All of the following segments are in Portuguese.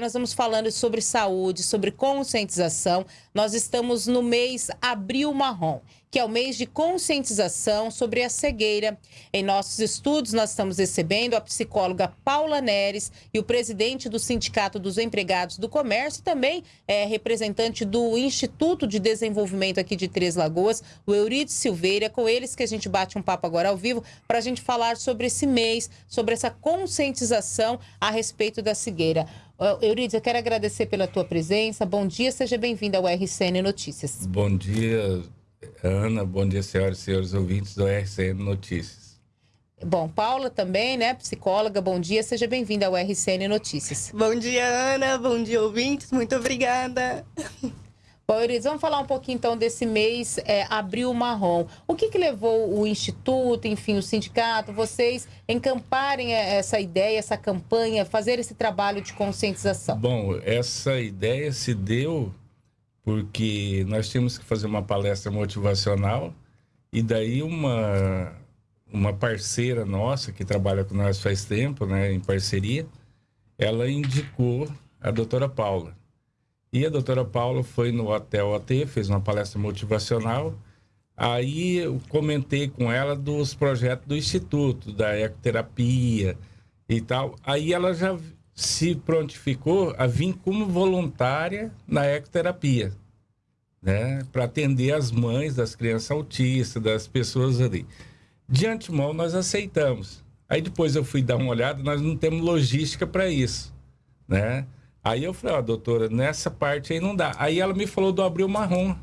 Nós vamos falando sobre saúde, sobre conscientização. Nós estamos no mês Abril Marrom, que é o mês de conscientização sobre a cegueira. Em nossos estudos, nós estamos recebendo a psicóloga Paula Neres e o presidente do Sindicato dos Empregados do Comércio, também é representante do Instituto de Desenvolvimento aqui de Três Lagoas, o Eurídio Silveira. Com eles que a gente bate um papo agora ao vivo para a gente falar sobre esse mês, sobre essa conscientização a respeito da cegueira. Eurídice, eu quero agradecer pela tua presença. Bom dia, seja bem-vinda ao RCN Notícias. Bom dia, Ana. Bom dia, senhoras e senhores ouvintes do RCN Notícias. Bom, Paula também, né, psicóloga, bom dia, seja bem-vinda ao RCN Notícias. Bom dia, Ana, bom dia, ouvintes, muito obrigada. Bom, vamos falar um pouquinho então desse mês é, Abril Marrom. O que, que levou o Instituto, enfim, o sindicato, vocês encamparem é, essa ideia, essa campanha, fazer esse trabalho de conscientização? Bom, essa ideia se deu porque nós tínhamos que fazer uma palestra motivacional e daí uma, uma parceira nossa que trabalha com nós faz tempo, né, em parceria, ela indicou a doutora Paula. E a doutora Paula foi no Hotel OT, fez uma palestra motivacional. Aí eu comentei com ela dos projetos do Instituto, da ecoterapia e tal. Aí ela já se prontificou a vir como voluntária na ecoterapia, né? Para atender as mães das crianças autistas, das pessoas ali. De antemão, nós aceitamos. Aí depois eu fui dar uma olhada, nós não temos logística para isso, né? Aí eu falei, ó, oh, doutora, nessa parte aí não dá. Aí ela me falou do abril marrom,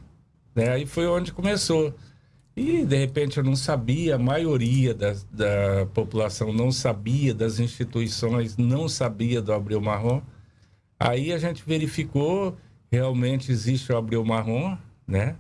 né? Aí foi onde começou. E de repente eu não sabia, a maioria da, da população não sabia, das instituições não sabia do abril marrom. Aí a gente verificou, realmente existe o abril marrom, né?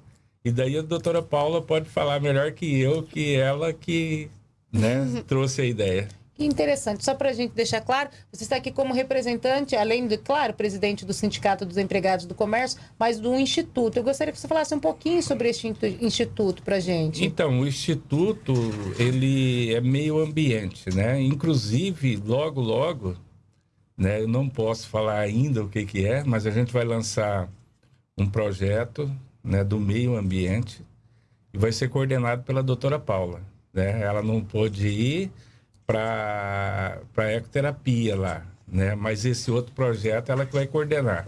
E daí a doutora Paula pode falar melhor que eu, que ela que né, trouxe a ideia. Que interessante. Só para a gente deixar claro, você está aqui como representante, além de, claro, presidente do Sindicato dos Empregados do Comércio, mas do Instituto. Eu gostaria que você falasse um pouquinho sobre este instituto para a gente. Então, o Instituto, ele é meio ambiente, né? Inclusive, logo, logo, né? Eu não posso falar ainda o que, que é, mas a gente vai lançar um projeto né, do meio ambiente e vai ser coordenado pela doutora Paula. Né? Ela não pôde ir para ecoterapia lá, né? Mas esse outro projeto ela que vai coordenar,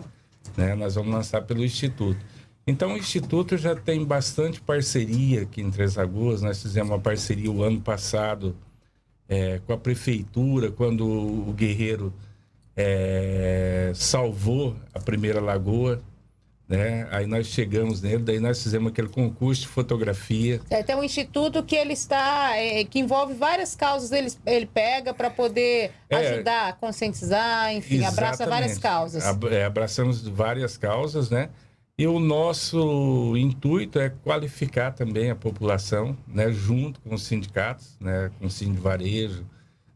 né? Nós vamos lançar pelo Instituto. Então o Instituto já tem bastante parceria aqui em Três Lagoas. Nós fizemos uma parceria o ano passado é, com a prefeitura, quando o Guerreiro é, salvou a primeira lagoa, né? Aí nós chegamos nele, daí nós fizemos aquele concurso de fotografia. É, tem um instituto que ele está, é, que envolve várias causas, ele, ele pega para poder é, ajudar conscientizar, enfim, abraça várias causas. É, abraçamos várias causas, né? E o nosso intuito é qualificar também a população, né, junto com os sindicatos, né, com o Sindicato Varejo,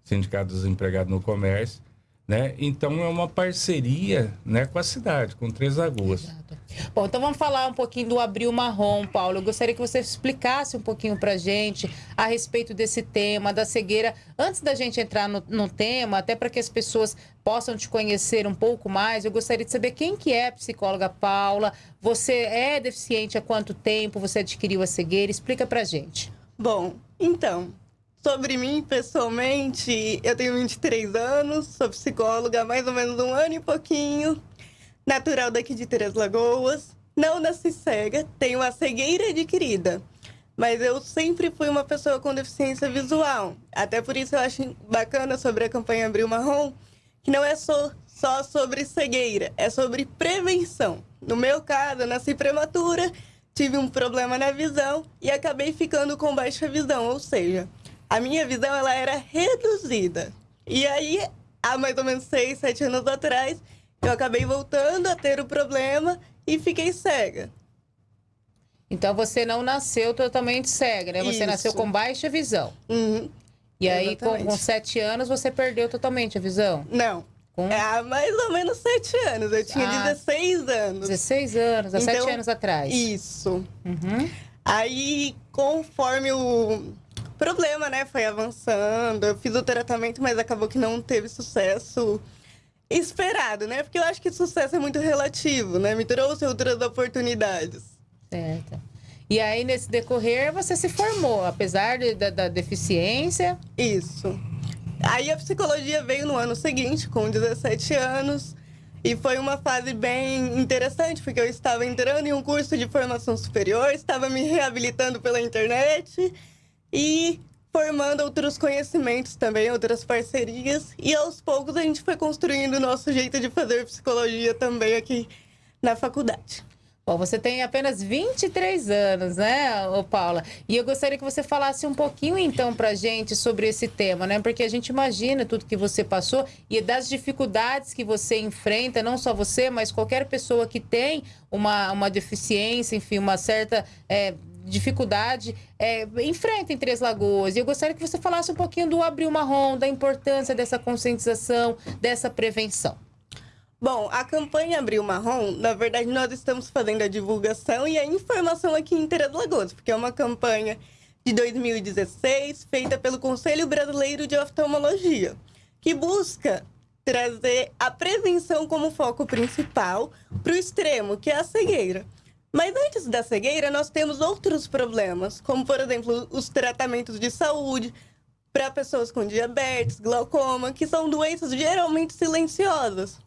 Sindicato dos Empregados no Comércio, né? Então é uma parceria né, com a cidade, com Três Lagoas. Exato. Bom, então vamos falar um pouquinho do Abril Marrom, Paulo. Eu gostaria que você explicasse um pouquinho para gente a respeito desse tema, da cegueira. Antes da gente entrar no, no tema, até para que as pessoas possam te conhecer um pouco mais, eu gostaria de saber quem que é a psicóloga Paula. Você é deficiente há quanto tempo? Você adquiriu a cegueira? Explica para gente. Bom, então, Sobre mim, pessoalmente, eu tenho 23 anos, sou psicóloga há mais ou menos um ano e pouquinho, natural daqui de Três Lagoas. Não nasci cega, tenho a cegueira adquirida, mas eu sempre fui uma pessoa com deficiência visual. Até por isso eu acho bacana sobre a campanha Abril Marrom, que não é só, só sobre cegueira, é sobre prevenção. No meu caso, eu nasci prematura, tive um problema na visão e acabei ficando com baixa visão, ou seja, a minha visão ela era reduzida. E aí, há mais ou menos seis, sete anos atrás, eu acabei voltando a ter o problema e fiquei cega. Então você não nasceu totalmente cega, né? Você Isso. nasceu com baixa visão. Uhum. E aí, com, com, sete anos, você perdeu totalmente a visão? Não. Com... É, há mais ou menos sete anos. Eu tinha ah, 16 anos. 16 anos, há então, sete anos atrás. Isso. Uhum. Aí, conforme o, problema, né? Foi avançando. Eu fiz o tratamento, mas acabou que não teve sucesso. Esperado, né? Porque eu acho que sucesso é muito relativo, né? Me trouxe outras oportunidades. Certo. E aí, nesse decorrer, você se formou, apesar de, da, da deficiência? Isso. Aí a psicologia veio no ano seguinte, com 17 anos. E foi uma fase bem interessante, porque eu estava entrando em um curso de formação superior, estava me reabilitando pela internet e formando outros conhecimentos também, outras parcerias. E aos poucos a gente foi construindo o nosso jeito de fazer psicologia também aqui na faculdade. Bom, você tem apenas 23 anos, né, Paula? E eu gostaria que você falasse um pouquinho, então, pra gente sobre esse tema, né? Porque a gente imagina tudo que você passou e das dificuldades que você enfrenta, não só você, mas qualquer pessoa que tem uma, uma deficiência, enfim, uma certa é, dificuldade, é, enfrenta em Três Lagoas. E eu gostaria que você falasse um pouquinho do Abril Marrom, da importância dessa conscientização, dessa prevenção. Bom, a campanha Abril Marrom, na verdade, nós estamos fazendo a divulgação e a informação aqui em Três Lagoas, porque é uma campanha de 2016 feita pelo Conselho Brasileiro de Oftalmologia, que busca trazer a prevenção como foco principal para o extremo, que é a cegueira. Mas antes da cegueira, nós temos outros problemas, como, por exemplo, os tratamentos de saúde para pessoas com diabetes, glaucoma, que são doenças geralmente silenciosas.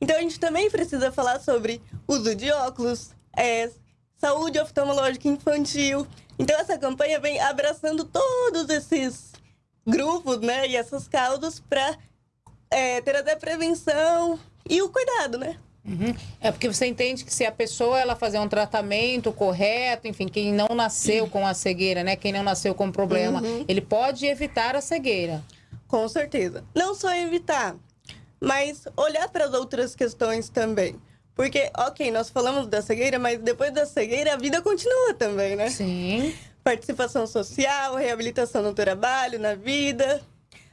Então a gente também precisa falar sobre uso de óculos, é, saúde oftalmológica infantil. Então essa campanha vem abraçando todos esses grupos, né, e essas causas para é, trazer a prevenção e o cuidado, né? Uhum. É porque você entende que se a pessoa ela fazer um tratamento correto, enfim, quem não nasceu com a cegueira, né, quem não nasceu com problema, uhum. ele pode evitar a cegueira. Com certeza. Não só evitar, mas olhar para as outras questões também. Porque, ok, nós falamos da cegueira, mas depois da cegueira a vida continua também, né? Sim. Participação social, reabilitação no trabalho, na vida,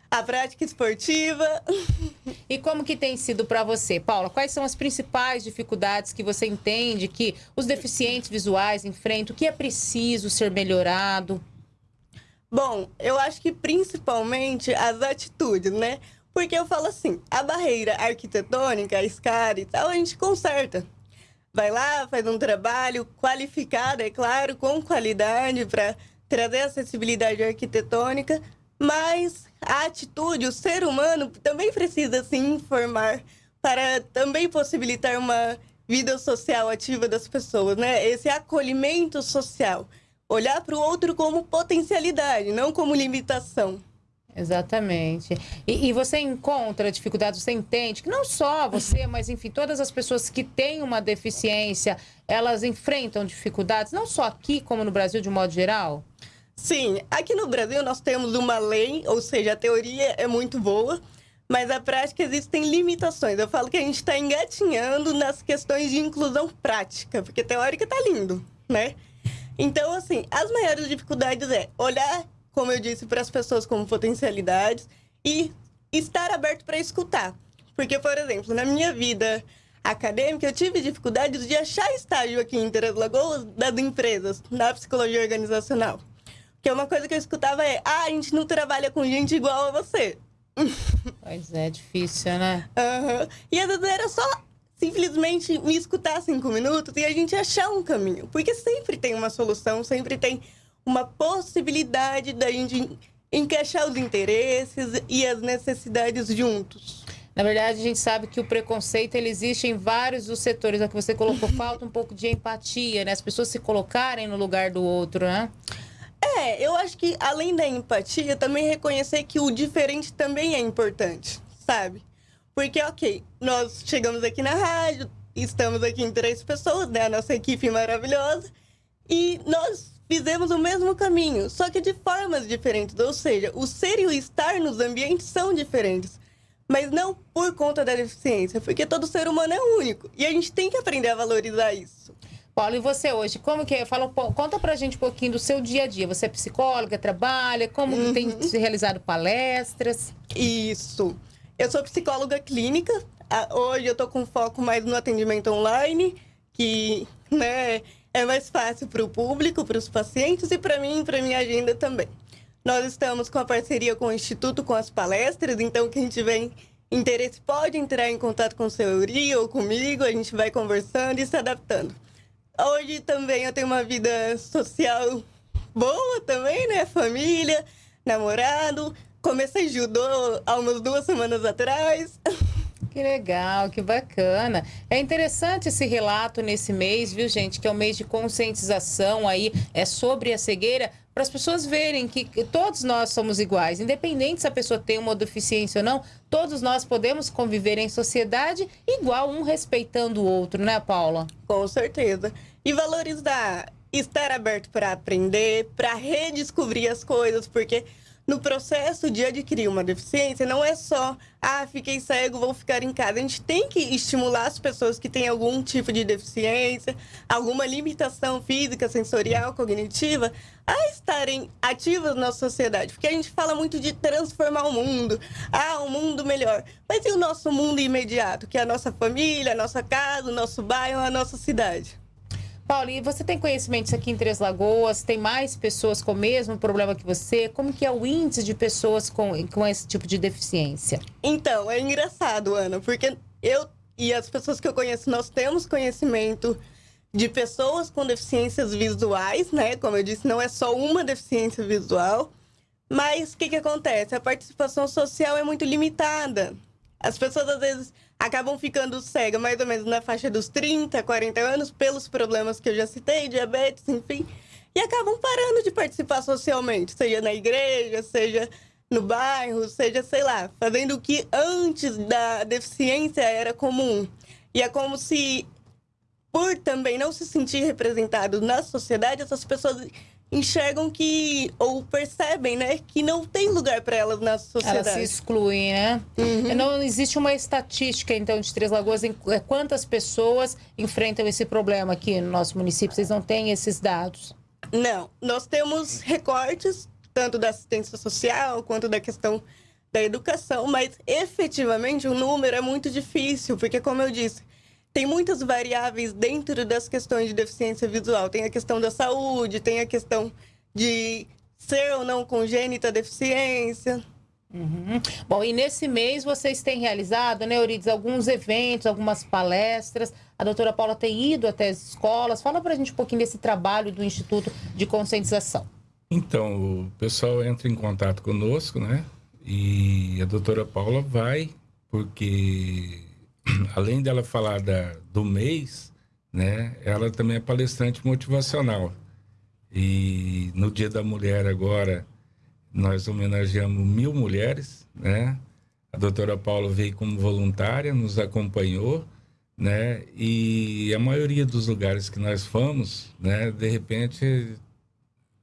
a prática esportiva. E como que tem sido para você, Paula? Quais são as principais dificuldades que você entende que os deficientes visuais enfrentam? O que é preciso ser melhorado? Bom, eu acho que principalmente as atitudes, né? Porque eu falo assim, a barreira arquitetônica, a SCAR e tal, a gente conserta. Vai lá, faz um trabalho qualificado, é claro, com qualidade para trazer acessibilidade arquitetônica, mas a atitude, o ser humano também precisa se informar para também possibilitar uma vida social ativa das pessoas, né? Esse acolhimento social. Olhar para o outro como potencialidade, não como limitação. Exatamente. E, e, você encontra dificuldades, você entende que não só você, mas enfim, todas as pessoas que têm uma deficiência, elas enfrentam dificuldades, não só aqui, como no Brasil de modo geral? Sim, aqui no Brasil nós temos uma lei, ou seja, a teoria é muito boa, mas a prática existem limitações. Eu falo que a gente está engatinhando nas questões de inclusão prática, porque teórica tá lindo, né? Então, assim, as maiores dificuldades é olhar como eu disse, para as pessoas como potencialidades e estar aberto para escutar. Porque, por exemplo, na minha vida acadêmica, eu tive dificuldades de achar estágio aqui em Três Lagoas das empresas, na psicologia organizacional. Porque uma coisa que eu escutava é: ah, a gente não trabalha com gente igual a você. Pois é, difícil, né? Uhum. E às vezes era só simplesmente me escutar cinco minutos e a gente achar um caminho. Porque sempre tem uma solução, sempre tem uma possibilidade da gente encaixar os interesses e as necessidades juntos. Na verdade, a gente sabe que o preconceito ele existe em vários dos setores. A que você colocou falta um pouco de empatia, né? As pessoas se colocarem no lugar do outro, né? É, eu acho que além da empatia, também reconhecer que o diferente também é importante, sabe? Porque, ok, nós chegamos aqui na rádio, estamos aqui em três pessoas, né? A nossa equipe maravilhosa. E nós fizemos o mesmo caminho, só que de formas diferentes. Ou seja, o ser e o estar nos ambientes são diferentes. Mas não por conta da deficiência, porque todo ser humano é único. E a gente tem que aprender a valorizar isso. Paulo, e você hoje, como que é? Fala, conta pra gente um pouquinho do seu dia a dia. Você é psicóloga, trabalha, como uhum. tem se realizado palestras? Isso. Eu sou psicóloga clínica. Hoje eu tô com foco mais no atendimento online, que, né, é mais fácil para o público, para os pacientes e para mim, para minha agenda também. Nós estamos com a parceria com o Instituto com as palestras, então quem tiver interesse pode entrar em contato com o seu Euri ou comigo, a gente vai conversando e se adaptando. Hoje também eu tenho uma vida social boa também, né? Família, namorado. Comecei judô há umas duas semanas atrás. Que legal, que bacana. É interessante esse relato nesse mês, viu, gente? Que é o mês de conscientização aí, é sobre a cegueira, para as pessoas verem que todos nós somos iguais, independente se a pessoa tem uma deficiência ou não, todos nós podemos conviver em sociedade igual, um respeitando o outro, né, Paula? Com certeza. E valorizar, estar aberto para aprender, para redescobrir as coisas, porque no processo de adquirir uma deficiência, não é só, ah, fiquei cego, vou ficar em casa. A gente tem que estimular as pessoas que têm algum tipo de deficiência, alguma limitação física, sensorial, cognitiva, a estarem ativas na sociedade. Porque a gente fala muito de transformar o mundo, ah, um mundo melhor. Mas e o nosso mundo imediato, que é a nossa família, a nossa casa, o nosso bairro, a nossa cidade? Paulo, e você tem conhecimentos aqui em Três Lagoas? Tem mais pessoas com o mesmo problema que você? Como que é o índice de pessoas com, com esse tipo de deficiência? Então, é engraçado, Ana, porque eu e as pessoas que eu conheço, nós temos conhecimento de pessoas com deficiências visuais, né? Como eu disse, não é só uma deficiência visual. Mas o que, que acontece? A participação social é muito limitada. As pessoas, às vezes, acabam ficando cegas mais ou menos na faixa dos 30, 40 anos, pelos problemas que eu já citei, diabetes, enfim, e acabam parando de participar socialmente, seja na igreja, seja no bairro, seja, sei lá, fazendo o que antes da deficiência era comum. E é como se, por também não se sentir representado na sociedade, essas pessoas enxergam que ou percebem, né, que não tem lugar para elas na sociedade. Elas se excluem, né? Uhum. Não existe uma estatística então de Três Lagoas em é, quantas pessoas enfrentam esse problema aqui no nosso município. Vocês não têm esses dados? Não, nós temos recortes tanto da assistência social quanto da questão da educação, mas efetivamente o número é muito difícil, porque como eu disse, tem muitas variáveis dentro das questões de deficiência visual. Tem a questão da saúde, tem a questão de ser ou não congênita a deficiência. Uhum. Bom, e nesse mês vocês têm realizado, né, Eurides, alguns eventos, algumas palestras. A doutora Paula tem ido até as escolas. Fala para a gente um pouquinho desse trabalho do Instituto de Conscientização. Então, o pessoal entra em contato conosco, né? E a doutora Paula vai, porque além dela falar da, do mês, né, ela também é palestrante motivacional. E no Dia da Mulher agora, nós homenageamos mil mulheres, né? A doutora Paula veio como voluntária, nos acompanhou, né? E a maioria dos lugares que nós fomos, né? De repente,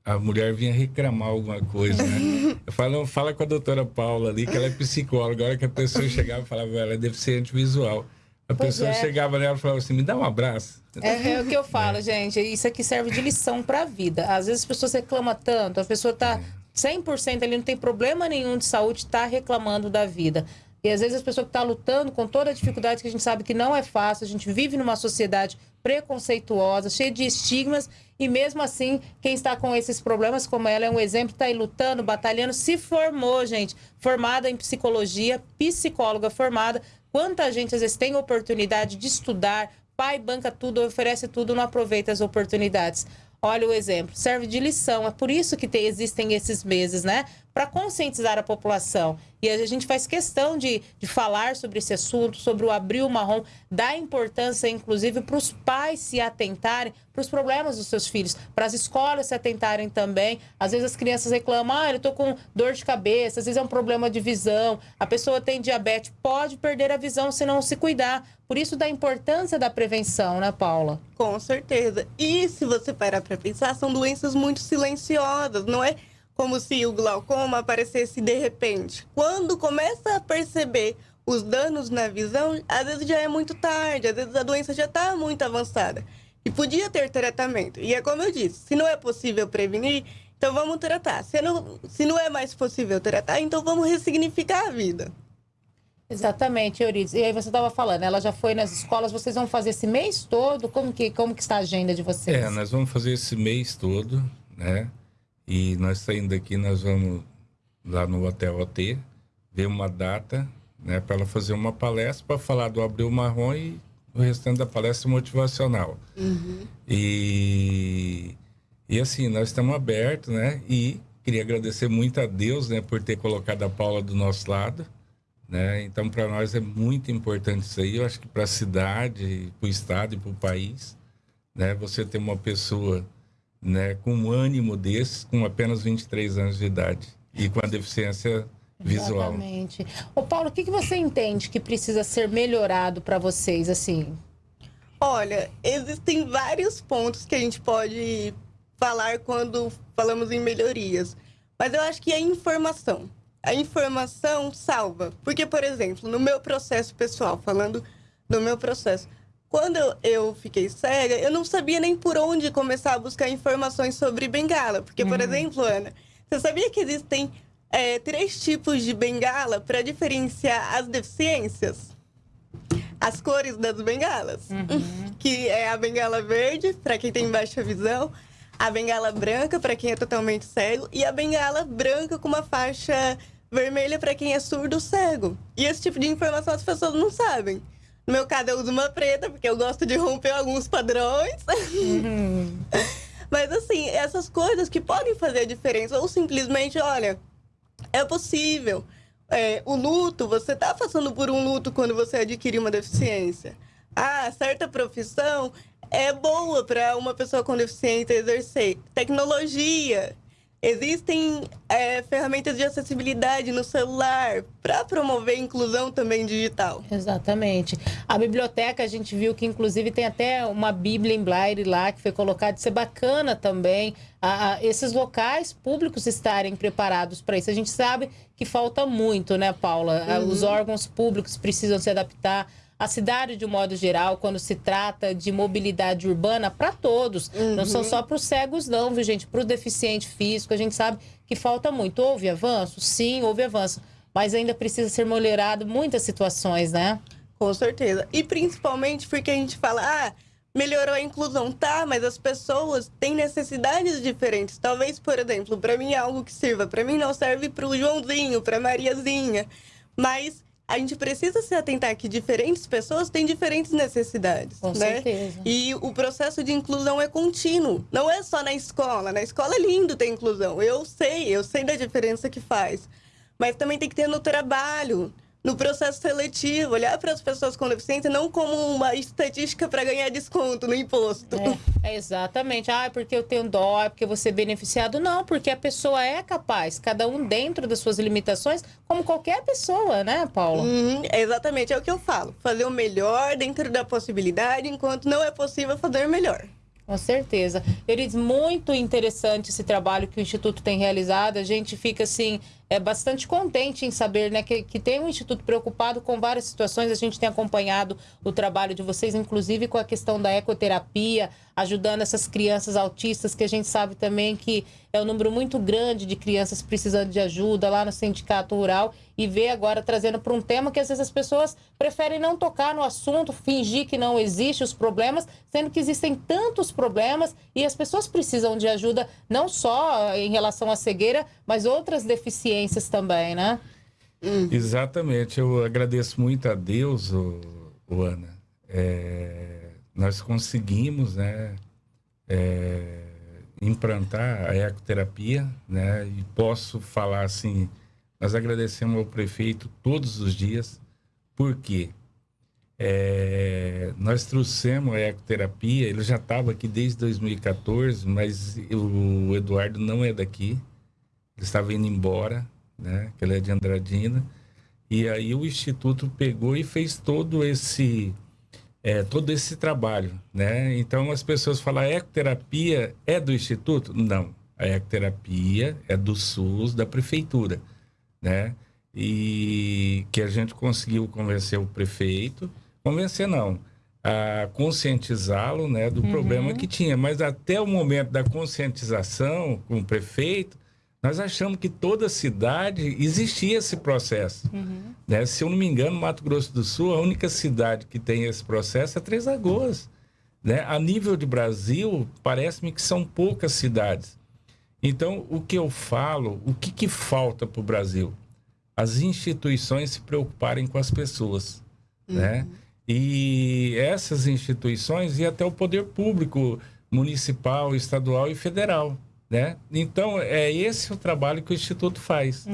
a mulher vinha reclamar alguma coisa, né? Eu falo, fala com a doutora Paula ali, que ela é psicóloga. A hora que a pessoa chegava falava, ela é deficiente visual. A pois pessoa é. chegava nela e falava assim, me dá um abraço. É, é o que eu falo, é. gente. Isso aqui serve de lição para a vida. Às vezes as pessoas reclamam tanto, a pessoa tá 100% ali, não tem problema nenhum de saúde, tá reclamando da vida. E às vezes as pessoas que estão tá lutando com toda a dificuldade que a gente sabe que não é fácil, a gente vive numa sociedade preconceituosa, cheia de estigmas, e mesmo assim, quem está com esses problemas, como ela é um exemplo, está aí lutando, batalhando, se formou, gente, formada em psicologia, psicóloga formada. Quanta gente às vezes tem oportunidade de estudar, pai banca tudo, oferece tudo, não aproveita as oportunidades. Olha o exemplo, serve de lição. É por isso que tem, existem esses meses, né? Para conscientizar a população. E a gente faz questão de, de falar sobre esse assunto, sobre o abril marrom, dar importância, inclusive, para os pais se atentarem para os problemas dos seus filhos, para as escolas se atentarem também. Às vezes as crianças reclamam, ah, eu estou com dor de cabeça, às vezes é um problema de visão, a pessoa tem diabetes, pode perder a visão se não se cuidar. Por isso da importância da prevenção, né, Paula? Com certeza. E se você parar para pensar, são doenças muito silenciosas, não é? Como se o glaucoma aparecesse de repente. Quando começa a perceber os danos na visão, às vezes já é muito tarde, às vezes a doença já está muito avançada. E podia ter tratamento. E é como eu disse, se não é possível prevenir, então vamos tratar. Se não, se não é mais possível tratar, então vamos ressignificar a vida. Exatamente, Euridice. E aí você estava falando, ela já foi nas escolas, vocês vão fazer esse mês todo? Como que, como que está a agenda de vocês? É, nós vamos fazer esse mês todo, né? E nós saindo daqui, nós vamos lá no Hotel OT, ver uma data, né, para ela fazer uma palestra para falar do Abril Marrom e o restante da palestra motivacional. Uhum. E, e assim, nós estamos abertos, né? E queria agradecer muito a Deus, né, por ter colocado a Paula do nosso lado. Né? Então, para nós é muito importante isso aí. Eu acho que para a cidade, para o estado e para o país, né? Você ter uma pessoa, né, com um ânimo desse, com apenas 23 anos de idade e com a deficiência visual. Exatamente. Ô Paulo, o que, que você entende que precisa ser melhorado para vocês, assim? Olha, existem vários pontos que a gente pode falar quando falamos em melhorias. Mas eu acho que a informação. A informação salva. Porque, por exemplo, no meu processo pessoal, falando do meu processo, quando eu fiquei cega, eu não sabia nem por onde começar a buscar informações sobre bengala. Porque, por uhum. exemplo, Ana, você sabia que existem é, três tipos de bengala para diferenciar as deficiências. As cores das bengalas, uhum. que é a bengala verde para quem tem baixa visão, a bengala branca para quem é totalmente cego e a bengala branca com uma faixa vermelha para quem é surdo cego. E esse tipo de informação as pessoas não sabem. No meu caso, eu uso uma preta, porque eu gosto de romper alguns padrões. Uhum. Mas, assim, essas coisas que podem fazer a diferença. Ou simplesmente, olha, é possível. É, o luto, você está passando por um luto quando você adquire uma deficiência. Ah, certa profissão é boa para uma pessoa com deficiência exercer. Tecnologia, Existem é, ferramentas de acessibilidade no celular para promover inclusão também digital. Exatamente. A biblioteca, a gente viu que inclusive tem até uma Bíblia em Braille lá que foi colocada. Isso é bacana também. A, a, esses locais públicos estarem preparados para isso. A gente sabe que falta muito, né, Paula? Uhum. Os órgãos públicos precisam se adaptar a cidade de um modo geral, quando se trata de mobilidade urbana, para todos. Uhum. Não são só para os cegos, não, viu, gente? Para o deficiente físico, a gente sabe que falta muito. Houve avanço? Sim, houve avanço. Mas ainda precisa ser melhorado muitas situações, né? Com certeza. E principalmente porque a gente fala, ah, melhorou a inclusão, tá? Mas as pessoas têm necessidades diferentes. Talvez, por exemplo, para mim é algo que sirva, para mim não serve para o Joãozinho, para Mariazinha. Mas a gente precisa se atentar que diferentes pessoas têm diferentes necessidades. Com né? certeza. E o processo de inclusão é contínuo. Não é só na escola. Na escola é lindo ter inclusão. Eu sei, eu sei da diferença que faz. Mas também tem que ter no trabalho no processo seletivo, olhar para as pessoas com deficiência não como uma estatística para ganhar desconto no imposto. É, é exatamente. Ah, é porque eu tenho dó, é porque você é beneficiado. Não, porque a pessoa é capaz, cada um dentro das suas limitações, como qualquer pessoa, né, Paula? Uhum, exatamente, é o que eu falo. Fazer o melhor dentro da possibilidade, enquanto não é possível fazer melhor. Com certeza. Eles, muito interessante esse trabalho que o Instituto tem realizado. A gente fica, assim, é bastante contente em saber né, que, que tem um instituto preocupado com várias situações. A gente tem acompanhado o trabalho de vocês, inclusive com a questão da ecoterapia, ajudando essas crianças autistas, que a gente sabe também que é um número muito grande de crianças precisando de ajuda lá no Sindicato Rural e ver agora trazendo para um tema que às vezes as pessoas preferem não tocar no assunto, fingir que não existe os problemas, sendo que existem tantos problemas e as pessoas precisam de ajuda não só em relação à cegueira, mas outras deficiências também, né? Hum. Exatamente. Eu agradeço muito a Deus, o, o Ana. É, nós conseguimos, né, é, implantar a ecoterapia, né, e posso falar assim, nós agradecemos ao prefeito todos os dias, porque é, nós trouxemos a ecoterapia, ele já estava aqui desde 2014, mas o Eduardo não é daqui, ele estava indo embora, né? Que ele é de Andradina. E aí o instituto pegou e fez todo esse é, todo esse trabalho, né? Então as pessoas falam, a ecoterapia é do instituto? Não, a ecoterapia é do SUS, da prefeitura, né? E que a gente conseguiu convencer o prefeito, convencer não, a conscientizá-lo, né, do uhum. problema que tinha. Mas até o momento da conscientização com o prefeito, nós achamos que toda cidade existia esse processo. Uhum. Né? Se eu não me engano, Mato Grosso do Sul, a única cidade que tem esse processo é Três Lagoas. Né? A nível de Brasil, parece-me que são poucas cidades. Então, o que eu falo, o que, que falta para o Brasil? as instituições se preocuparem com as pessoas, né? E essas instituições e até o poder público municipal, estadual e federal, né? Então, é esse o trabalho que o Instituto faz,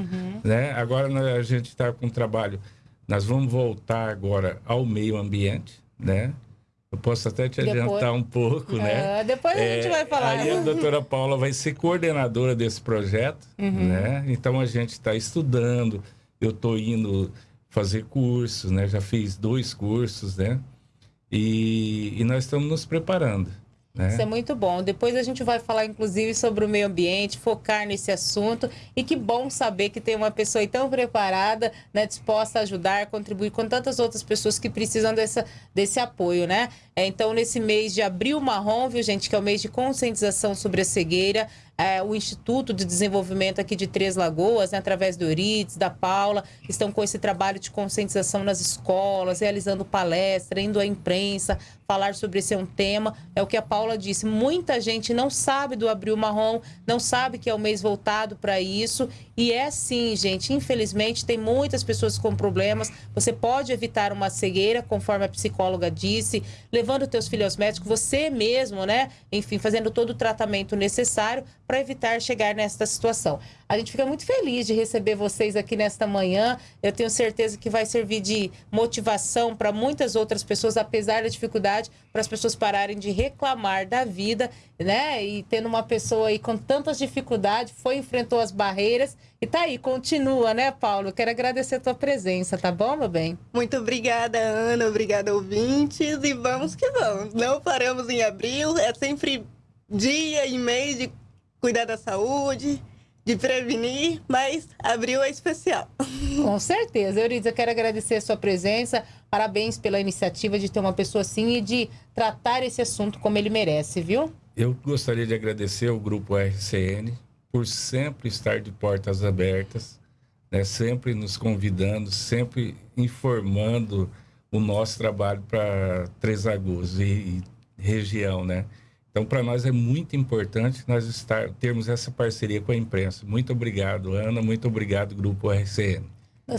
né? Agora a gente está com um trabalho, nós vamos voltar agora ao meio ambiente, né? Eu posso até te Depois- adiantar um pouco, né? Ah, depois a gente vai falar. Aí a doutora Paula vai ser coordenadora desse projeto, Uhum. né? Então a gente está estudando, eu estou indo fazer cursos, né? Já fiz dois cursos, né? E, e nós estamos nos preparando, né? Isso é muito bom. Depois a gente vai falar, inclusive, sobre o meio ambiente, focar nesse assunto. E que bom saber que tem uma pessoa tão preparada, né, disposta a ajudar, contribuir com tantas outras pessoas que precisam dessa, desse apoio, né? É, então, nesse mês de abril marrom, viu, gente, que é o mês de conscientização sobre a cegueira, é, o Instituto de Desenvolvimento aqui de Três Lagoas, né, através do Eurides, da Paula, estão com esse trabalho de conscientização nas escolas, realizando palestra, indo à imprensa, falar sobre esse é um tema. É o que a Paula disse. Muita gente não sabe do Abril Marrom, não sabe que é o mês voltado para isso. E é sim, gente. Infelizmente, tem muitas pessoas com problemas. Você pode evitar uma cegueira, conforme a psicóloga disse, levando teus filhos aos médicos, você mesmo, né? Enfim, fazendo todo o tratamento necessário para evitar chegar nesta situação. A gente fica muito feliz de receber vocês aqui nesta manhã. Eu tenho certeza que vai servir de motivação para muitas outras pessoas, apesar da dificuldade, para as pessoas pararem de reclamar da vida, né? E tendo uma pessoa aí com tantas dificuldades, foi, enfrentou as barreiras e tá aí, continua, né, Paulo? Quero agradecer a tua presença, tá bom, meu bem? Muito obrigada, Ana. Obrigada, ouvintes. E vamos que vamos. Não paramos em abril. É sempre dia e mês de cuidar da saúde, de prevenir, mas abril é especial. Com certeza. Eurides, eu quero agradecer a sua presença. Parabéns pela iniciativa de ter uma pessoa assim e de tratar esse assunto como ele merece, viu? Eu gostaria de agradecer ao Grupo RCN por sempre estar de portas abertas, né? sempre nos convidando, sempre informando o nosso trabalho para Três Lagoas e, e região, né? Então, para nós é muito importante nós estar, termos essa parceria com a imprensa. Muito obrigado, Ana. Muito obrigado, Grupo RCN.